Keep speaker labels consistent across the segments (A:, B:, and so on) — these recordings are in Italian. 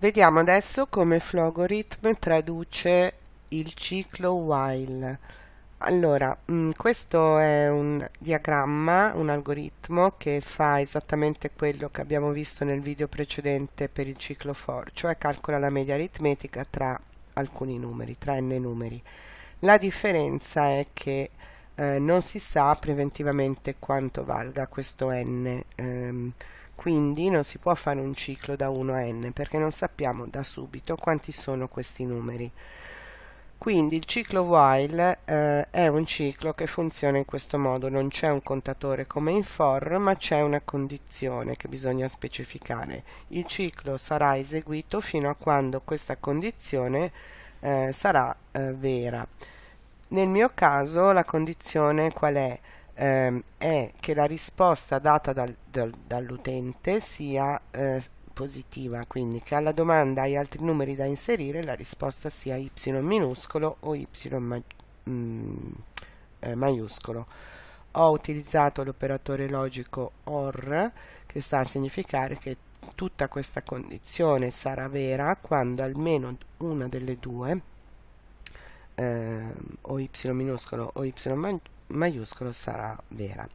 A: Vediamo adesso come Flogorithm traduce il ciclo while. Allora, mh, questo è un diagramma, un algoritmo che fa esattamente quello che abbiamo visto nel video precedente per il ciclo for, cioè calcola la media aritmetica tra alcuni numeri, tra n numeri. La differenza è che eh, non si sa preventivamente quanto valga questo n. Ehm, quindi non si può fare un ciclo da 1 a n perché non sappiamo da subito quanti sono questi numeri. Quindi il ciclo while eh, è un ciclo che funziona in questo modo, non c'è un contatore come in for, ma c'è una condizione che bisogna specificare. Il ciclo sarà eseguito fino a quando questa condizione eh, sarà eh, vera. Nel mio caso la condizione qual è? Ehm, è che la risposta data dal, dal, dall'utente sia eh, positiva, quindi che alla domanda hai altri numeri da inserire la risposta sia y minuscolo o y ma, mm, eh, maiuscolo. Ho utilizzato l'operatore logico OR che sta a significare che tutta questa condizione sarà vera quando almeno una delle due eh, o y minuscolo o y maiuscolo sarà vera.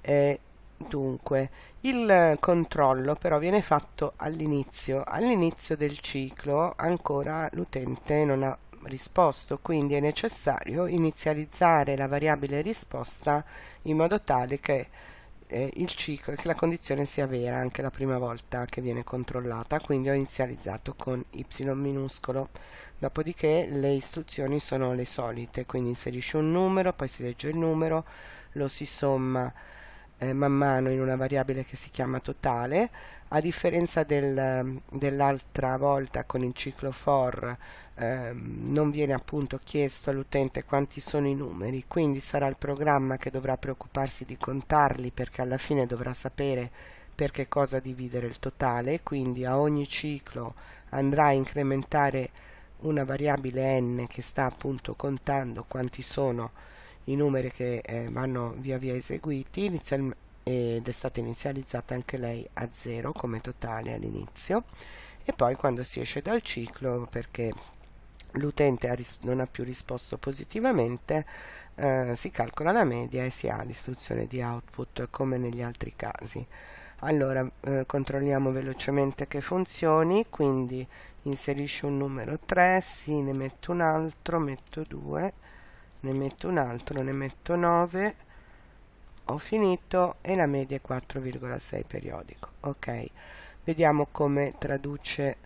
A: Eh, dunque, il controllo però viene fatto all'inizio. All'inizio del ciclo ancora l'utente non ha risposto, quindi è necessario inizializzare la variabile risposta in modo tale che eh, il ciclo, che la condizione sia vera anche la prima volta che viene controllata, quindi ho inizializzato con y minuscolo. Dopodiché le istruzioni sono le solite, quindi inserisci un numero, poi si legge il numero, lo si somma eh, man mano in una variabile che si chiama totale, a differenza del, dell'altra volta con il ciclo for eh, non viene appunto chiesto all'utente quanti sono i numeri, quindi sarà il programma che dovrà preoccuparsi di contarli perché alla fine dovrà sapere per che cosa dividere il totale, quindi a ogni ciclo andrà a incrementare una variabile n che sta appunto contando quanti sono i numeri che eh, vanno via via eseguiti ed è stata inizializzata anche lei a 0 come totale all'inizio e poi quando si esce dal ciclo perché l'utente non ha più risposto positivamente eh, si calcola la media e si ha l'istruzione di output come negli altri casi. Allora eh, controlliamo velocemente che funzioni quindi inserisci un numero 3 sì ne metto un altro metto 2 ne metto un altro ne metto 9 ho finito e la media è 4,6 periodico ok? Vediamo come traduce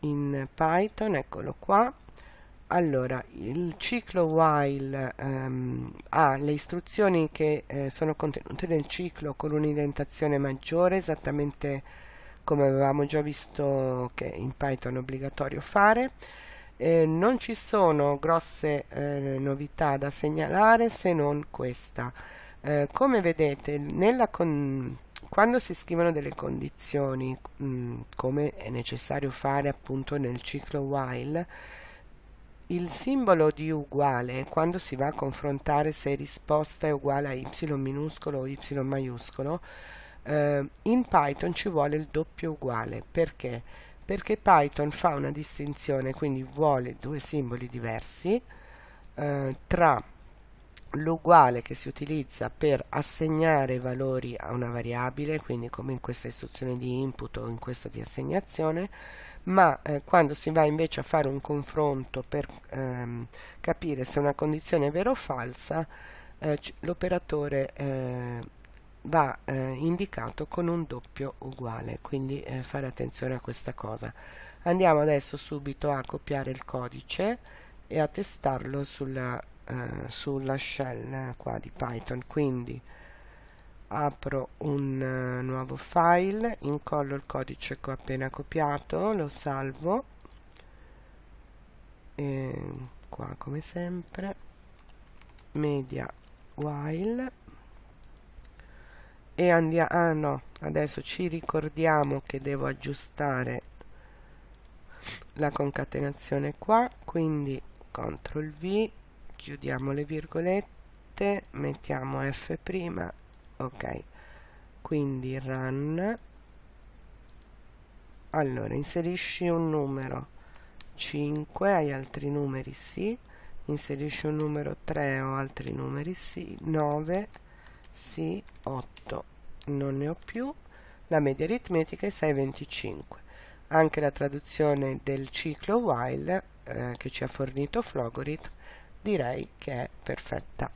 A: in Python eccolo qua. Allora il ciclo while um, ha le istruzioni che eh, sono contenute nel ciclo con un'indentazione maggiore esattamente come avevamo già visto che in Python è obbligatorio fare eh, non ci sono grosse eh, novità da segnalare se non questa eh, come vedete quando si scrivono delle condizioni, mh, mm, come è necessario fare appunto nel ciclo while, il simbolo di uguale, quando si va a confrontare se risposta è uguale a y minuscolo o y maiuscolo, eh, in Python ci vuole il doppio uguale. Perché? Perché Python fa una distinzione, quindi vuole due simboli diversi eh, tra l'uguale che si utilizza per assegnare valori a una variabile, quindi come in questa istruzione di input o in questa di assegnazione, ma eh, quando si va invece a fare un confronto per ehm, capire se una condizione è vera o falsa, eh, l'operatore eh, va eh, indicato con un doppio uguale, quindi eh, fare attenzione a questa cosa. Andiamo adesso subito a copiare il codice e a testarlo sulla eh, sulla shell qua di Python quindi apro un uh, nuovo file incollo il codice che ho appena copiato lo salvo e qua come sempre media while e andiamo ah no adesso ci ricordiamo che devo aggiustare la concatenazione qua quindi CTRL V chiudiamo le virgolette mettiamo F ok. Quindi run. Allora inserisci un numero 5 hai altri numeri sì. Inserisci un numero 3 o altri numeri sì. 9 sì 8 non ne ho più. La media aritmetica è 6,25 anche la traduzione del ciclo while eh, che ci ha fornito Flogorit direi che è perfetta